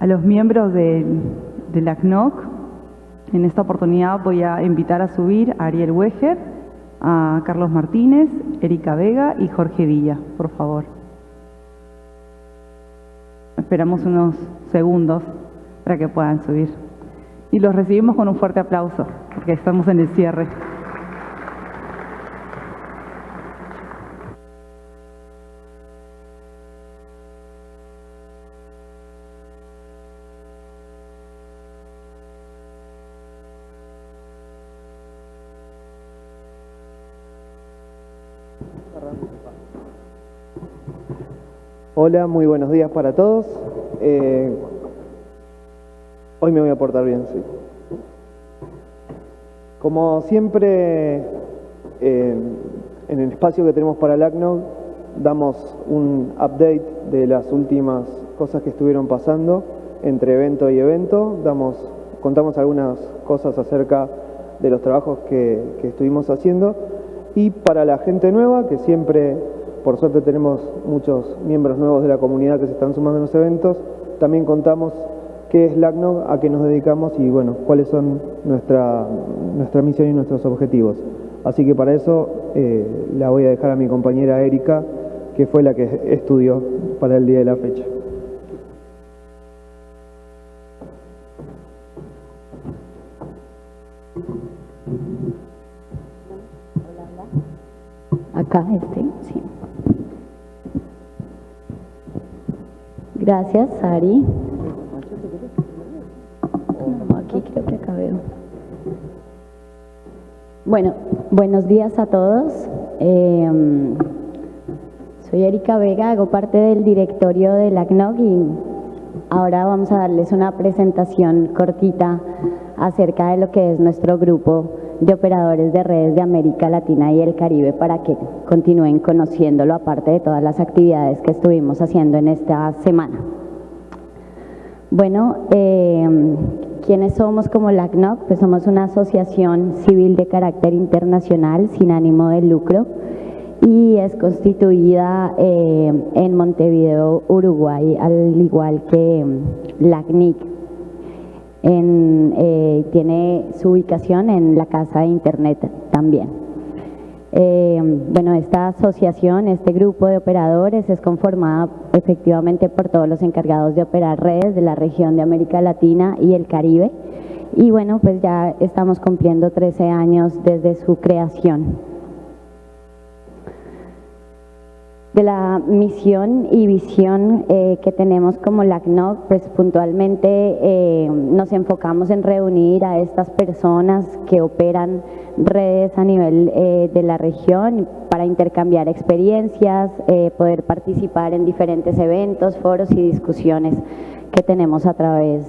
a, los miembros del, del ACNOC. En esta oportunidad voy a invitar a subir a Ariel Weger, a Carlos Martínez, Erika Vega y Jorge Villa, por favor. Esperamos unos segundos para que puedan subir. Y los recibimos con un fuerte aplauso, porque estamos en el cierre. Hola, muy buenos días para todos. Eh, hoy me voy a portar bien, sí. Como siempre, eh, en el espacio que tenemos para el ACNOG, damos un update de las últimas cosas que estuvieron pasando entre evento y evento. Damos, contamos algunas cosas acerca de los trabajos que, que estuvimos haciendo. Y para la gente nueva, que siempre por suerte tenemos muchos miembros nuevos de la comunidad que se están sumando en los eventos. También contamos qué es LACNOG, a qué nos dedicamos y bueno, cuáles son nuestra, nuestra misión y nuestros objetivos. Así que para eso eh, la voy a dejar a mi compañera Erika, que fue la que estudió para el día de la fecha. Acá, este, Gracias, Sari. Aquí creo que. Bueno, buenos días a todos. Eh, soy Erika Vega, hago parte del directorio de la CNOG y ahora vamos a darles una presentación cortita acerca de lo que es nuestro grupo de operadores de redes de América Latina y el Caribe para que continúen conociéndolo aparte de todas las actividades que estuvimos haciendo en esta semana. Bueno, eh, ¿quiénes somos como la CNOC? Pues somos una asociación civil de carácter internacional sin ánimo de lucro y es constituida eh, en Montevideo, Uruguay, al igual que la CNIC eh, tiene su ubicación en la casa de internet también. Eh, bueno, esta asociación, este grupo de operadores es conformada efectivamente por todos los encargados de operar redes de la región de América Latina y el Caribe. Y bueno, pues ya estamos cumpliendo 13 años desde su creación. De la misión y visión eh, que tenemos como LACNOC, pues puntualmente eh, nos enfocamos en reunir a estas personas que operan redes a nivel eh, de la región para intercambiar experiencias, poder participar en diferentes eventos, foros y discusiones que tenemos a través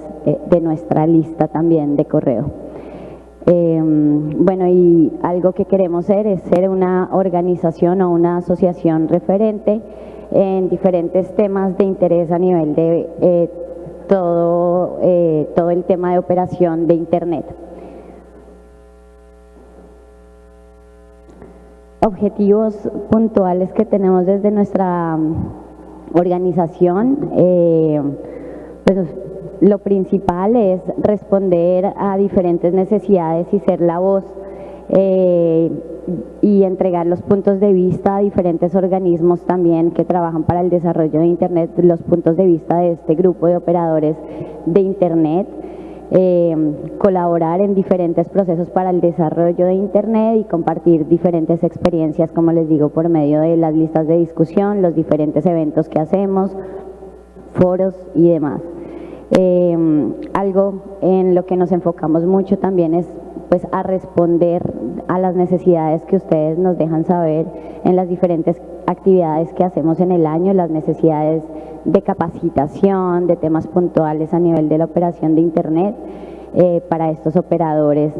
de nuestra lista también de correo. Em, bueno, y algo que queremos ser es ser una organización o una asociación referente en diferentes temas de interés a nivel de eh, todo, eh, todo el tema de operación de Internet. Objetivos puntuales que tenemos desde nuestra mm, organización, eh, pues lo principal es responder a diferentes necesidades y ser la voz eh, y entregar los puntos de vista a diferentes organismos también que trabajan para el desarrollo de Internet, los puntos de vista de este grupo de operadores de Internet, eh, colaborar en diferentes procesos para el desarrollo de Internet y compartir diferentes experiencias, como les digo, por medio de las listas de discusión, los diferentes eventos que hacemos, foros y demás. Em, algo en lo que nos enfocamos mucho también es pues a responder a las necesidades que ustedes nos dejan saber en las diferentes actividades que hacemos en el año, las necesidades de capacitación, de temas puntuales a nivel de la operación de Internet eh, para estos operadores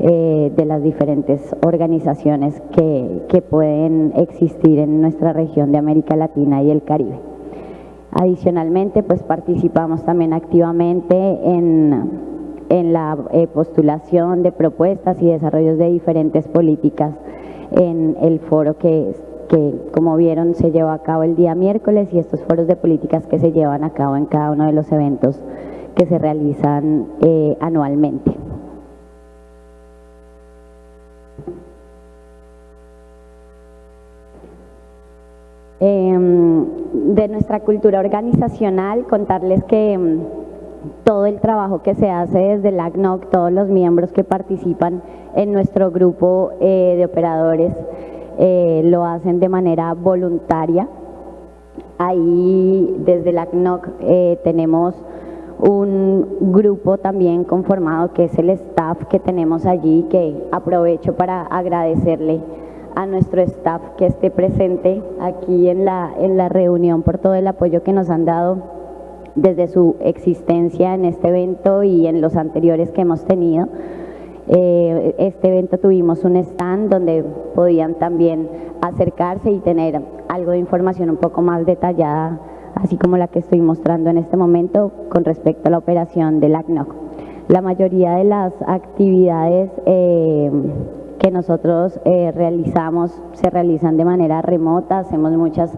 eh, de las diferentes organizaciones que, que pueden existir en nuestra región de América Latina y el Caribe. Adicionalmente, pues participamos también activamente en, la eh, postulación de propuestas y desarrollos de diferentes políticas en el foro que que como vieron se llevó a cabo el día miércoles y estos foros de políticas que se llevan a cabo en cada uno de los eventos que se realizan eh, anualmente. Em, de nuestra cultura organizacional, contarles que em, todo el trabajo que se hace desde la ACNOC, todos los miembros que participan en nuestro grupo eh, de operadores eh, lo hacen de manera voluntaria. Ahí desde la ACNOC eh, tenemos un grupo también conformado que es el staff que tenemos allí, que aprovecho para agradecerle a nuestro staff que esté presente aquí en la, en la reunión por todo el apoyo que nos han dado desde su existencia en este evento y en los anteriores que hemos tenido. Eh, este evento tuvimos un stand donde podían también acercarse y tener algo de información un poco más detallada, así como la que estoy mostrando en este momento con respecto a la operación del ACNOC. La mayoría de las actividades eh, que nosotros eh, realizamos se realizan de manera remota, hacemos muchas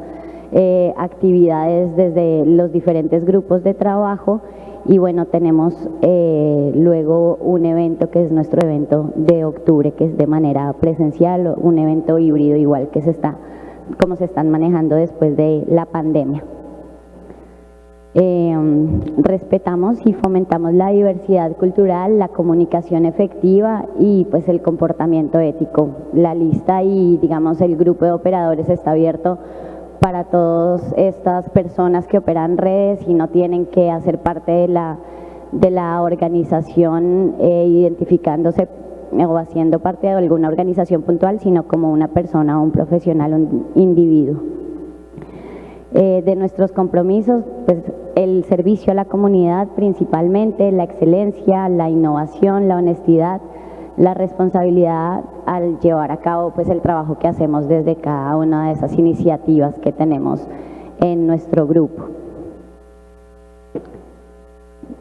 actividades desde los diferentes grupos de trabajo y bueno, tenemos eh, luego un evento que es nuestro evento de octubre, que es de manera presencial, un evento híbrido igual que se está, como se están manejando después de la pandemia. Em, respetamos y fomentamos la diversidad cultural, la comunicación efectiva y pues el comportamiento ético. La lista y digamos el grupo de operadores está abierto para todas estas personas que operan redes y no tienen que hacer parte de la, de la organización eh, identificándose o haciendo parte de alguna organización puntual, sino como una persona, un profesional, un individuo. Eh, de nuestros compromisos, pues el servicio a la comunidad principalmente, la excelencia, la innovación, la honestidad, la responsabilidad al llevar a cabo pues el trabajo que hacemos desde cada una de esas iniciativas que tenemos en nuestro grupo.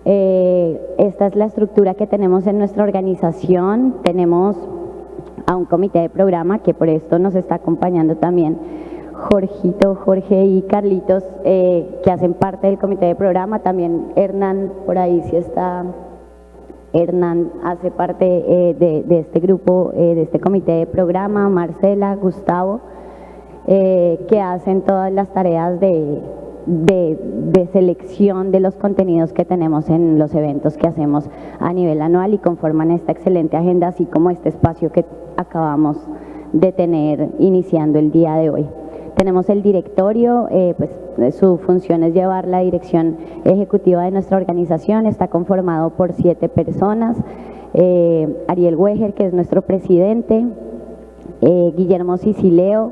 Eh, esta es la estructura que tenemos en nuestra organización. Tenemos a un comité de programa que por esto nos está acompañando también Jorgito, Jorge y Carlitos, eh, que hacen parte del comité de programa. También Hernán por ahí sí está Hernán hace parte eh, de, este grupo, eh, de este comité de programa, Marcela, Gustavo, que hacen todas las tareas de, de, selección de los contenidos que tenemos en los eventos que hacemos a nivel anual y conforman esta excelente agenda, así como este espacio que acabamos de tener iniciando el día de hoy. Tenemos el directorio, eh, pues su función es llevar la dirección ejecutiva de nuestra organización, está conformado por siete personas, eh, Ariel Weger, que es nuestro presidente, eh, Guillermo Sicileo,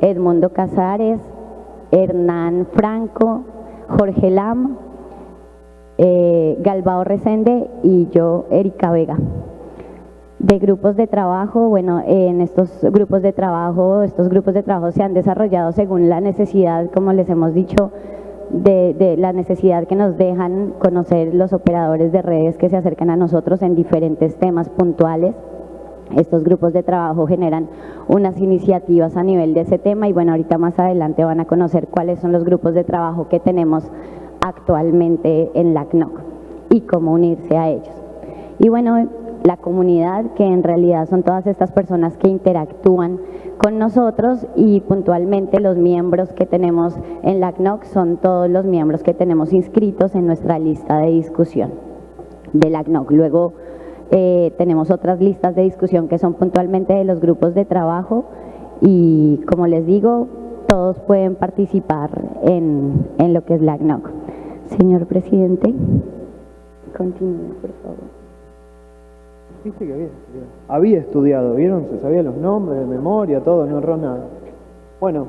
Edmundo Casares, Hernán Franco, Jorge Lam, Galbao Resende y yo, Erika Vega de grupos de trabajo, bueno, en estos grupos de trabajo, estos grupos de trabajo se han desarrollado según la necesidad, como les hemos dicho, de, la necesidad que nos dejan conocer los operadores de redes que se acercan a nosotros en diferentes temas puntuales. Estos grupos de trabajo generan unas iniciativas a nivel de ese tema y bueno, ahorita más adelante van a conocer cuáles son los grupos de trabajo que tenemos actualmente en la CNOC y cómo unirse a ellos. Y bueno, la comunidad, que en realidad son todas estas personas que interactúan con nosotros y puntualmente los miembros que tenemos en la CNOC son todos los miembros que tenemos inscritos en nuestra lista de discusión de la CNOC. Luego eh, tenemos otras listas de discusión que son puntualmente de los grupos de trabajo y como les digo, todos pueden participar en, en lo que es la CNOC. Señor presidente, continúe, por favor. Viste que había estudiado. Había estudiado, ¿vieron? Se sabía los nombres de memoria, todo, no erró nada. Bueno,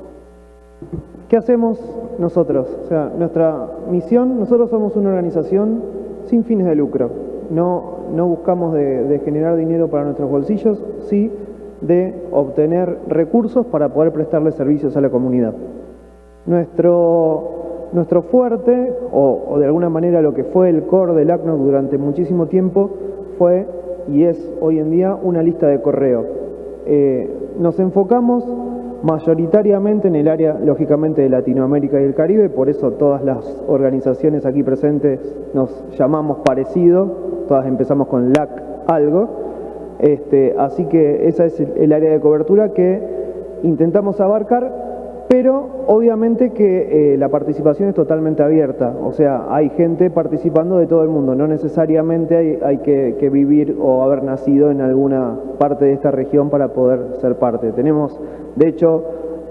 ¿qué hacemos nosotros? O sea, nuestra misión, nosotros somos una organización sin fines de lucro. No, no buscamos de, generar dinero para nuestros bolsillos, sí de obtener recursos para poder prestarle servicios a la comunidad. Nuestro, nuestro fuerte, o, o de alguna manera lo que fue el core del ACNOC durante muchísimo tiempo, fue y es hoy en día una lista de correo. Eh, nos enfocamos mayoritariamente en el área, lógicamente, de Latinoamérica y el Caribe, por eso todas las organizaciones aquí presentes nos llamamos parecido, todas empezamos con LAC algo, este, así que esa es el área de cobertura que intentamos abarcar pero obviamente que eh, la participación es totalmente abierta, o sea, hay gente participando de todo el mundo, no necesariamente hay, que, vivir o haber nacido en alguna parte de esta región para poder ser parte. Tenemos, de hecho,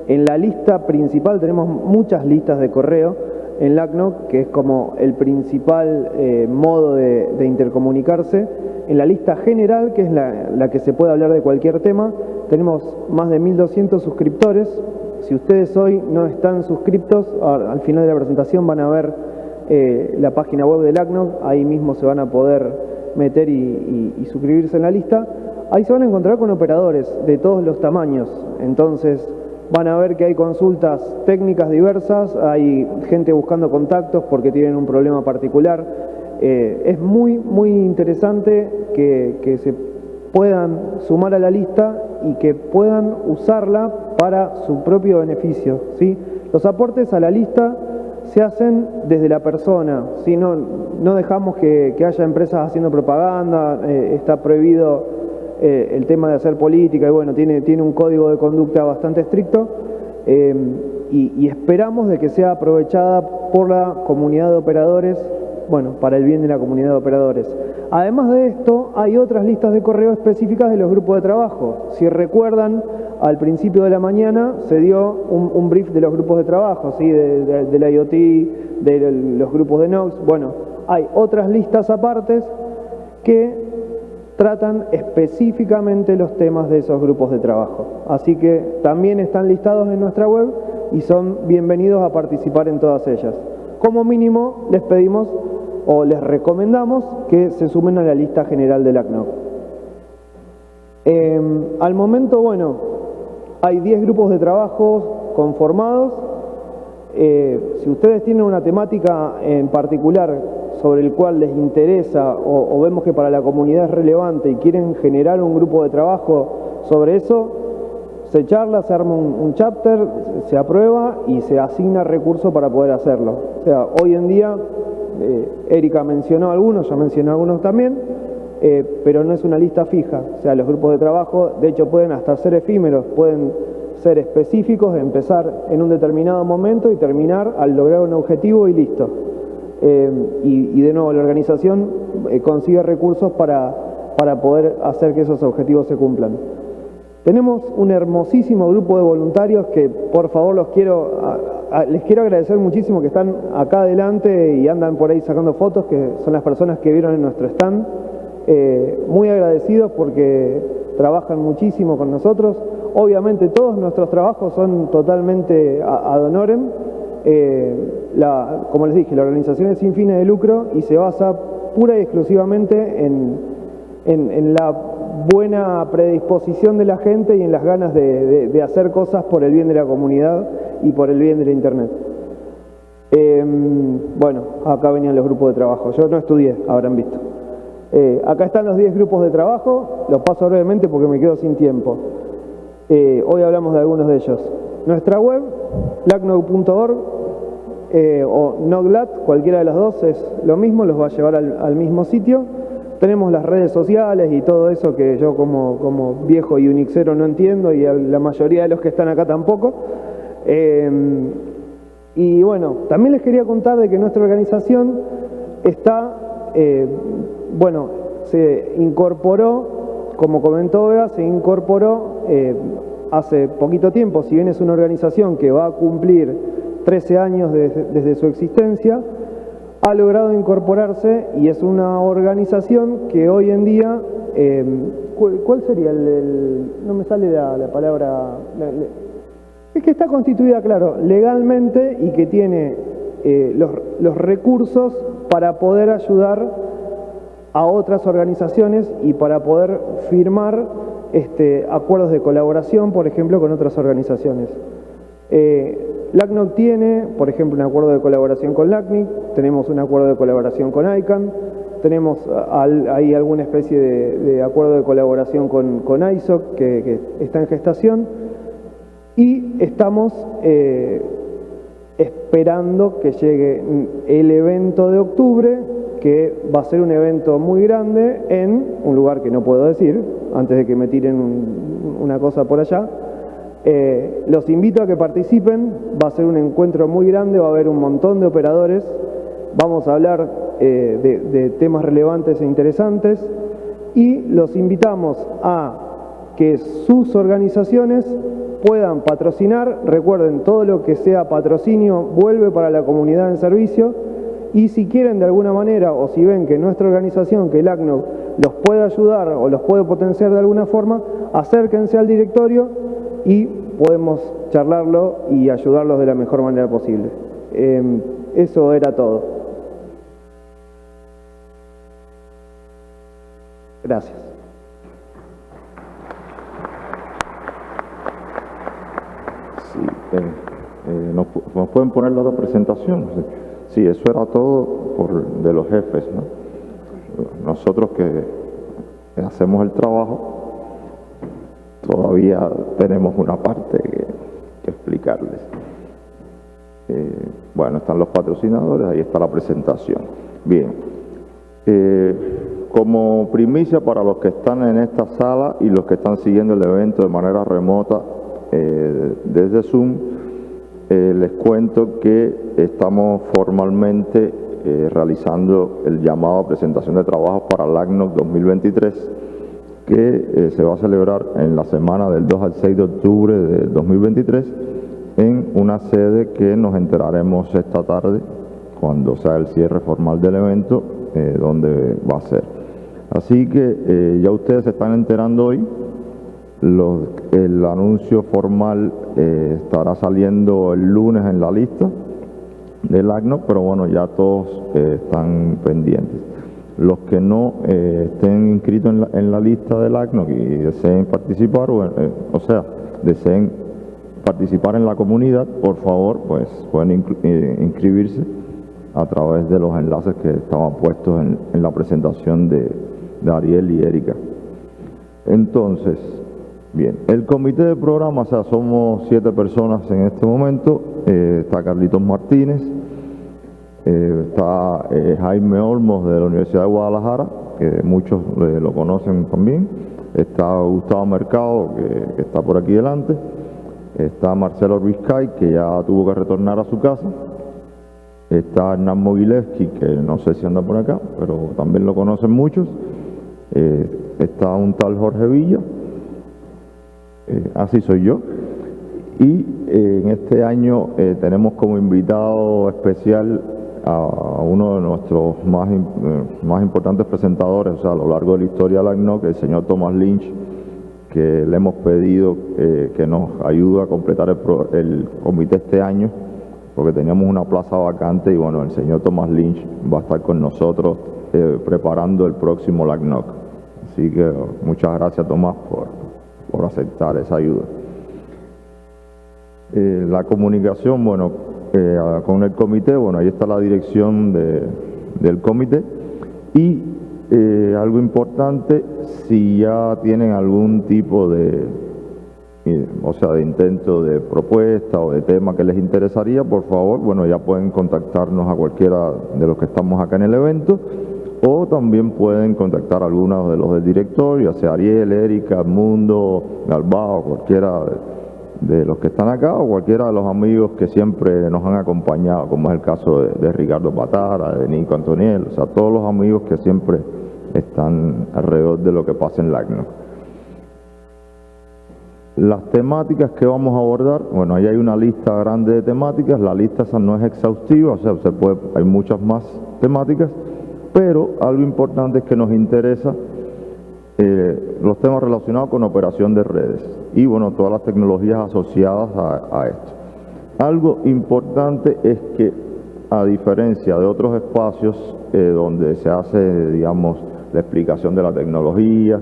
en la lista principal tenemos muchas listas de correo en LACNOC, que es como el principal eh, modo de, intercomunicarse. En la lista general, que es la, la que se puede hablar de cualquier tema, tenemos más de 1.200 suscriptores, si ustedes hoy no están suscriptos, al final de la presentación van a ver eh, la página web del ACNOC, ahí mismo se van a poder meter y, suscribirse en la lista. Ahí se van a encontrar con operadores de todos los tamaños, entonces van a ver que hay consultas técnicas diversas, hay gente buscando contactos porque tienen un problema particular. Eh, es muy, muy interesante que, que se puedan sumar a la lista y que puedan usarla para su propio beneficio. ¿sí? Los aportes a la lista se hacen desde la persona, ¿sí? no, dejamos que, haya empresas haciendo propaganda, eh, está prohibido eh, el tema de hacer política y bueno, tiene, tiene un código de conducta bastante estricto eh, y, y esperamos de que sea aprovechada por la comunidad de operadores bueno, para el bien de la comunidad de operadores. Además de esto, hay otras listas de correo específicas de los grupos de trabajo. Si recuerdan, al principio de la mañana se dio un, brief de los grupos de trabajo, ¿sí? de, la IoT, de los grupos de Nox. Bueno, hay otras listas apartes que tratan específicamente los temas de esos grupos de trabajo. Así que también están listados en nuestra web y son bienvenidos a participar en todas ellas. Como mínimo les pedimos o les recomendamos que se sumen a la lista general del ACNOC. Em, al momento, bueno, hay 10 grupos de trabajo conformados. Eh, si ustedes tienen una temática en particular sobre el cual les interesa o, vemos que para la comunidad es relevante y quieren generar un grupo de trabajo sobre eso, se charla, se arma un, chapter, se aprueba y se asigna recursos para poder hacerlo. O sea, hoy en día eh, Erika mencionó algunos, yo mencioné algunos también, eh, pero no es una lista fija. O sea, los grupos de trabajo, de hecho, pueden hasta ser efímeros, pueden ser específicos, empezar en un determinado momento y terminar al lograr un objetivo y listo. Eh, y, de nuevo, la organización consigue recursos para, para poder hacer que esos objetivos se cumplan. Tenemos un hermosísimo grupo de voluntarios que por favor los quiero, les quiero agradecer muchísimo que están acá adelante y andan por ahí sacando fotos, que son las personas que vieron en nuestro stand. Eh, muy agradecidos porque trabajan muchísimo con nosotros. Obviamente todos nuestros trabajos son totalmente ad honorem. Eh, como les dije, la organización es sin fines de lucro y se basa pura y exclusivamente en, en la buena predisposición de la gente y en las ganas de, hacer cosas por el bien de la comunidad y por el bien de la Internet. Em, bueno, acá venían los grupos de trabajo. Yo no estudié, habrán visto. Eh, acá están los 10 grupos de trabajo, los paso brevemente porque me quedo sin tiempo. Eh, hoy hablamos de algunos de ellos. Nuestra web, lacnog.org eh, o noglat, cualquiera de las dos es lo mismo, los va a llevar al mismo sitio. Tenemos las redes sociales y todo eso que yo como, como viejo y unixero no entiendo y la mayoría de los que están acá tampoco. Em, y bueno, también les quería contar de que nuestra organización está, eh, bueno, se incorporó, como comentó Bea, se incorporó eh, hace poquito tiempo, si bien es una organización que va a cumplir 13 años desde su existencia, ha logrado incorporarse y es una organización que hoy en día, em, ¿cuál, sería el, no me sale la, palabra, es que está constituida, claro, legalmente y que tiene eh, los, recursos para poder ayudar a otras organizaciones y para poder firmar este, acuerdos de colaboración, por ejemplo, con otras organizaciones. Eh, LACNOC tiene, por ejemplo, un acuerdo de colaboración con LACNIC, tenemos un acuerdo de colaboración con ICANN, tenemos ahí alguna especie de, acuerdo de colaboración con, ISOC que, está en gestación. Y estamos eh, esperando que llegue el evento de octubre, que va a ser un evento muy grande en un lugar que no puedo decir, antes de que me tiren una cosa por allá. Eh, los invito a que participen, va a ser un encuentro muy grande, va a haber un montón de operadores, vamos a hablar eh, de temas relevantes e interesantes y los invitamos a que sus organizaciones puedan patrocinar. Recuerden, todo lo que sea patrocinio vuelve para la comunidad en servicio. Y si quieren de alguna manera o si ven que nuestra organización, que el ACNO, los puede ayudar o los puede potenciar de alguna forma, acérquense al directorio y podemos charlarlo y ayudarlos de la mejor manera posible. Em, eso era todo. Gracias. Eh, eh, ¿nos, pueden poner la otra presentación? Sí, eso era todo por, de los jefes. Nosotros que hacemos el trabajo, todavía tenemos una parte que, explicarles. Eh, bueno, están los patrocinadores, ahí está la presentación. Bien, como primicia para los que están en esta sala y los que están siguiendo el evento de manera remota, eh, desde Zoom, eh, les cuento que estamos formalmente eh, realizando el llamado a presentación de trabajo para el ACNOC 2023, que se va a celebrar en la semana del 2 al 6 de octubre de 2023 en una sede que nos enteraremos esta tarde cuando sea el cierre formal del evento, donde va a ser. Así que ya ustedes se están enterando hoy el anuncio formal eh, estará saliendo el lunes en la lista del ACNO, pero bueno, ya todos eh, están pendientes. Los que no eh, estén inscritos en la, lista del ACNO y deseen participar, o, o, sea, deseen participar en la comunidad, por favor, pues pueden inscribirse a través de los enlaces que estaban puestos en, la presentación de, de Ariel y Erika. Entonces, Bien, el comité de programa, o sea, somos siete personas en este momento. Eh, está Carlitos Martínez, eh, está eh, Jaime Olmos de la Universidad de Guadalajara, que muchos lo conocen también. Está Gustavo Mercado, que, está por aquí delante. Está Marcelo Vizcay, que ya tuvo que retornar a su casa. Está Hernán Mogilevsky, que no sé si anda por acá, pero también lo conocen muchos. está un tal Jorge Villa eh, así soy yo. Y eh, en este año eh, tenemos como invitado especial a uno de nuestros más, más importantes presentadores, o sea, a lo largo de la historia del ACNOC, el señor Thomas Lynch, que le hemos pedido que nos ayude a completar el, el, comité este año, porque teníamos una plaza vacante y bueno, el señor Thomas Lynch va a estar con nosotros preparando el próximo LACNOC. Así que muchas gracias Tomás por, por aceptar esa ayuda. Eh, la comunicación, bueno, eh, con el comité, bueno, ahí está la dirección del comité. Y eh, algo importante, si ya tienen algún tipo de, o sea, de intento de propuesta o de tema que les interesaría, por favor, bueno, ya pueden contactarnos a cualquiera de los que estamos acá en el evento. O también pueden contactar a algunos de los del directorio, ya sea Ariel, Erika, Mundo, Galbao, cualquiera de, los que están acá o cualquiera de los amigos que siempre nos han acompañado, como es el caso de, Ricardo Patara, de Nico Antoniel, o sea, todos los amigos que siempre están alrededor de lo que pasa en LACNO. Las temáticas que vamos a abordar, bueno, ahí hay una lista grande de temáticas, la lista esa no es exhaustiva, o sea, se puede, hay muchas más temáticas, pero algo importante es que nos interesa eh, los temas relacionados con operación de redes y bueno, todas las tecnologías asociadas a, esto. Algo importante es que a diferencia de otros espacios eh, donde se hace, digamos, la explicación de la tecnología,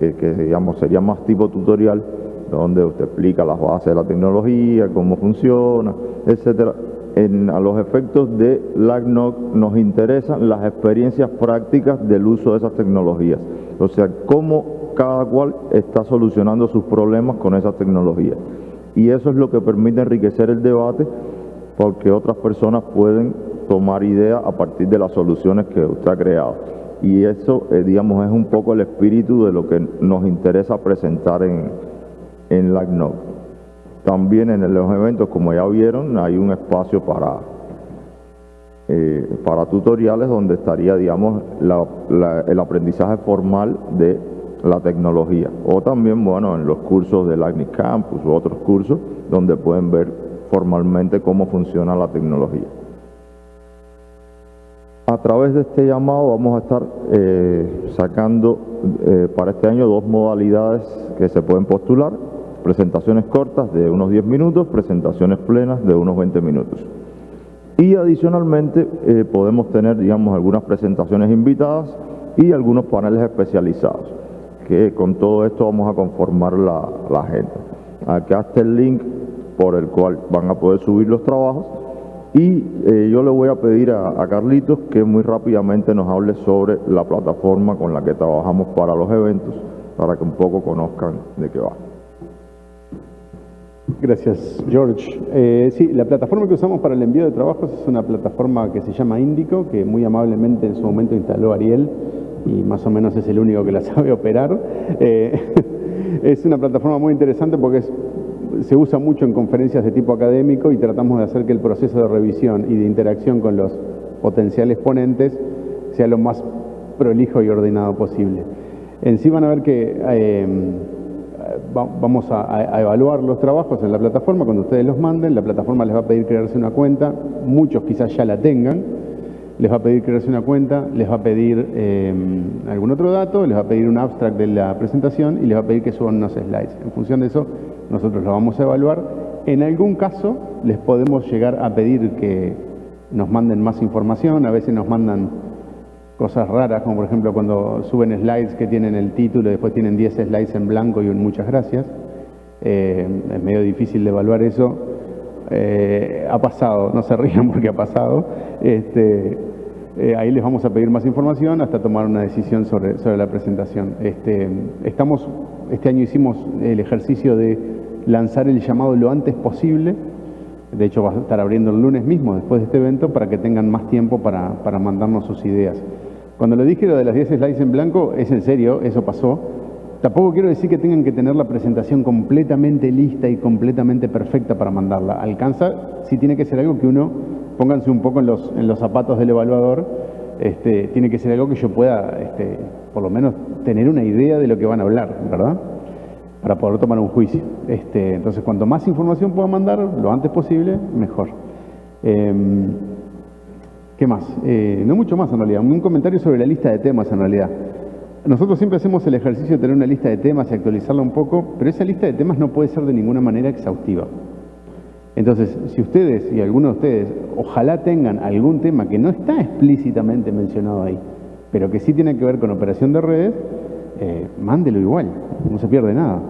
eh, que digamos sería más tipo tutorial, donde usted explica las bases de la tecnología, cómo funciona, etcétera a los efectos de LACNOC nos interesan las experiencias prácticas del uso de esas tecnologías. O sea, cómo cada cual está solucionando sus problemas con esas tecnologías. Y eso es lo que permite enriquecer el debate porque otras personas pueden tomar ideas a partir de las soluciones que usted ha creado. Y eso, eh, digamos, es un poco el espíritu de lo que nos interesa presentar en, en la También en los eventos, como ya vieron, hay un espacio para, eh, para tutoriales donde estaría, digamos, el aprendizaje formal de la tecnología. O también, bueno, en los cursos del ACNIC Campus u otros cursos donde pueden ver formalmente cómo funciona la tecnología. A través de este llamado vamos a estar eh, sacando eh, para este año dos modalidades que se pueden postular, presentaciones cortas de unos 10 minutos, presentaciones plenas de unos 20 minutos. Y adicionalmente eh, podemos tener, digamos, algunas presentaciones invitadas y algunos paneles especializados, que con todo esto vamos a conformar la, la agenda. Acá está el link por el cual van a poder subir los trabajos y eh, yo le voy a pedir a, Carlitos que muy rápidamente nos hable sobre la plataforma con la que trabajamos para los eventos, para que un poco conozcan de qué va. Gracias, George. Eh, sí, la plataforma que usamos para el envío de trabajos es una plataforma que se llama Indico, que muy amablemente en su momento instaló Ariel y más o menos es el único que la sabe operar. Eh, es una plataforma muy interesante porque se usa mucho en conferencias de tipo académico y tratamos de hacer que el proceso de revisión y de interacción con los potenciales ponentes sea lo más prolijo y ordenado posible. En sí van a ver que eh, vamos a, evaluar los trabajos en la plataforma, cuando ustedes los manden, la plataforma les va a pedir crearse una cuenta, muchos quizás ya la tengan, les va a pedir crearse una cuenta, les va a pedir eh, algún otro dato, les va a pedir un abstract de la presentación y les va a pedir que suban unos slides. En función de eso, nosotros lo vamos a evaluar. En algún caso les podemos llegar a pedir que nos manden más información, a veces nos mandan cosas raras, como por ejemplo cuando suben slides que tienen el título y después tienen 10 slides en blanco y un muchas gracias. Eh, es medio difícil de evaluar eso. Eh, ha pasado, no se rían porque ha pasado. Este, eh, ahí les vamos a pedir más información hasta tomar una decisión sobre, sobre la presentación. Este, estamos, este año hicimos el ejercicio de lanzar el llamado lo antes posible. De hecho, va a estar abriendo el lunes mismo, después de este evento, para que tengan más tiempo para, para mandarnos sus ideas. Cuando lo dije lo de las 10 slides en blanco, es en serio, eso pasó. Tampoco quiero decir que tengan que tener la presentación completamente lista y completamente perfecta para mandarla. Alcanza, si tiene que ser algo que uno, pónganse un poco en los, zapatos del evaluador, este, tiene que ser algo que yo pueda, este, por lo menos, tener una idea de lo que van a hablar, ¿verdad? para poder tomar un juicio. Este, entonces, cuanto más información pueda mandar, lo antes posible, mejor. Em, ¿Qué más? Eh, no mucho más en realidad, un comentario sobre la lista de temas en realidad. Nosotros siempre hacemos el ejercicio de tener una lista de temas y actualizarla un poco, pero esa lista de temas no puede ser de ninguna manera exhaustiva. Entonces, si ustedes y algunos de ustedes ojalá tengan algún tema que no está explícitamente mencionado ahí, pero que sí tiene que ver con operación de redes, eh, mándelo igual, no se pierde nada.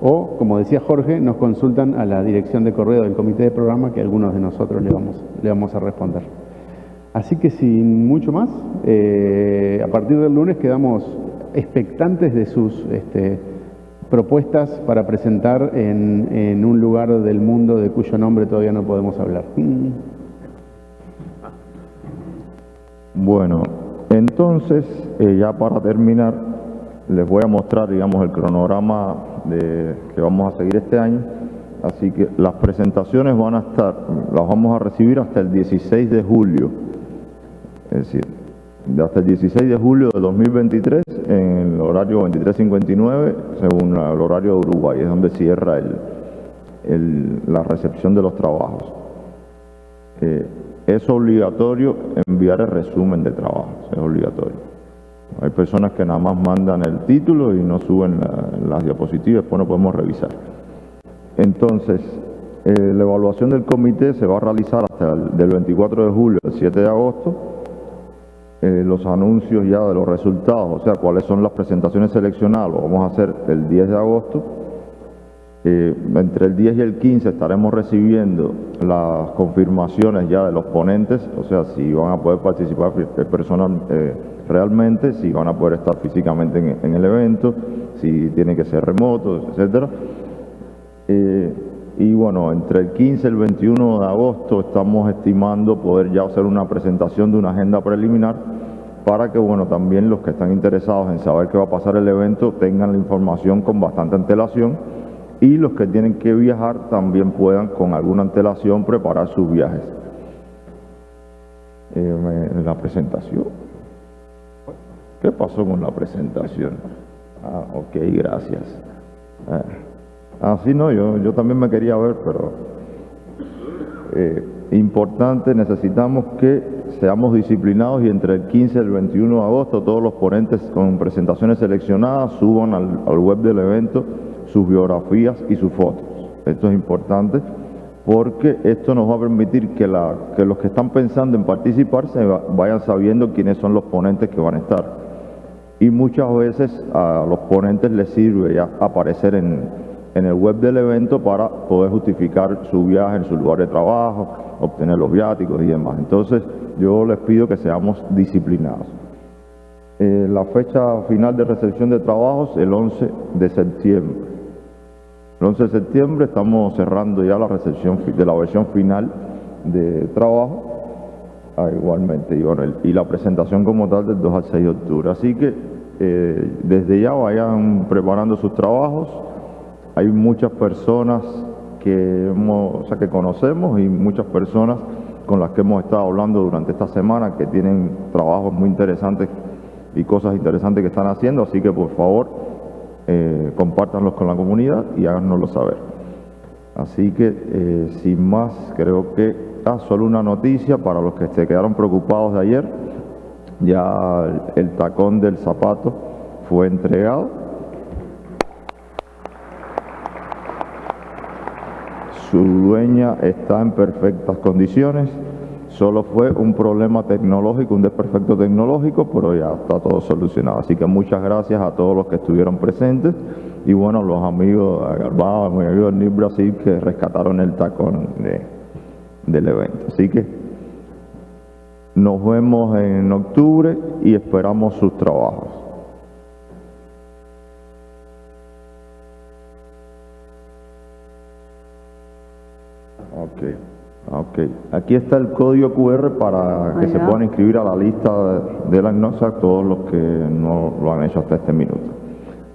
O, como decía Jorge, nos consultan a la dirección de correo del comité de programa que algunos de nosotros le vamos, le vamos a responder. Así que sin mucho más, eh, a partir del lunes quedamos expectantes de sus este, propuestas para presentar en, un lugar del mundo de cuyo nombre todavía no podemos hablar. Bueno, entonces, eh, ya para terminar, les voy a mostrar, digamos, el cronograma de, que vamos a seguir este año. Así que las presentaciones van a estar, las vamos a recibir hasta el 16 de julio. Es decir, hasta el 16 de julio de 2023 en el horario 23.59 según el horario de Uruguay, es donde cierra el, la recepción de los trabajos. Eh, es obligatorio enviar el resumen de trabajos, es obligatorio. Hay personas que nada más mandan el título y no suben las diapositivas, después no podemos revisar. Entonces, eh, la evaluación del comité se va a realizar hasta el del 24 de julio al 7 de agosto. Eh, los anuncios ya de los resultados, o sea, cuáles son las presentaciones seleccionadas, lo vamos a hacer el 10 de agosto. Eh, entre el 10 y el 15 estaremos recibiendo las confirmaciones ya de los ponentes, o sea, si van a poder participar personal realmente, si van a poder estar físicamente en, el evento, si tiene que ser remoto, etcétera. Y bueno, entre el 15 y el 21 de agosto estamos estimando poder ya hacer una presentación de una agenda preliminar para que bueno, también los que están interesados en saber qué va a pasar el evento tengan la información con bastante antelación y los que tienen que viajar también puedan con alguna antelación preparar sus viajes. Eh, la presentación. ¿Qué pasó con la presentación? Ah, ok, gracias. Ah, sí, no, yo, también me quería ver, pero eh, importante, necesitamos que seamos disciplinados y entre el 15 y el 21 de agosto todos los ponentes con presentaciones seleccionadas suban al, web del evento sus biografías y sus fotos. Esto es importante porque esto nos va a permitir que los que están pensando en participar se vayan sabiendo quiénes son los ponentes que van a estar. Y muchas veces a los ponentes les sirve ya aparecer en, en el web del evento para poder justificar su viaje en su lugar de trabajo, obtener los viáticos y demás. Entonces yo les pido que seamos disciplinados. Eh, la fecha final de recepción de trabajos el 11 de septiembre. El 11 de septiembre estamos cerrando ya la recepción de la versión final de trabajo, ah, igualmente, y, y, la presentación como tal del 2 al 6 de octubre. Así que eh, desde ya vayan preparando sus trabajos. Hay muchas personas que, hemos, o sea, que conocemos y muchas personas con las que hemos estado hablando durante esta semana que tienen trabajos muy interesantes y cosas interesantes que están haciendo, así que por favor eh, compártanlos con la comunidad y háganoslo saber. Así que, eh, sin más, creo que, ah, solo una noticia para los que se quedaron preocupados de ayer, ya el tacón del zapato fue entregado. Su dueña está en perfectas condiciones. Solo fue un problema tecnológico, un desperfecto tecnológico, pero ya está todo solucionado. Así que muchas gracias a todos los que estuvieron presentes y bueno, los amigos, a mi amigo New Brasil que rescataron el tacón del evento. Así que nos vemos en octubre y esperamos sus trabajos. Okay. Ok, aquí está el código QR para que se puedan inscribir a la lista de la GNOSA todos los que no lo han hecho hasta este minuto.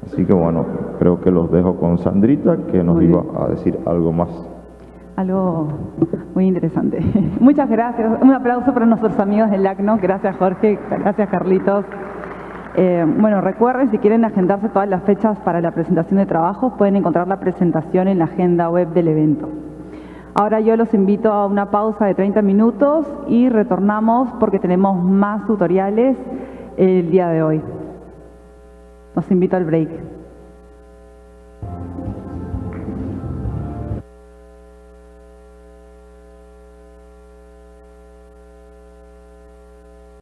Así que bueno, creo que los dejo con Sandrita que nos iba a decir algo más. Algo muy interesante. Muchas gracias. Un aplauso para nuestros amigos del LACNO. Gracias Jorge, gracias Carlitos. Eh, bueno, recuerden, si quieren agendarse todas las fechas para la presentación de trabajos, pueden encontrar la presentación en la agenda web del evento. Ahora yo los invito a una pausa de 30 minutos y retornamos porque tenemos más tutoriales el día de hoy. Los invito al break.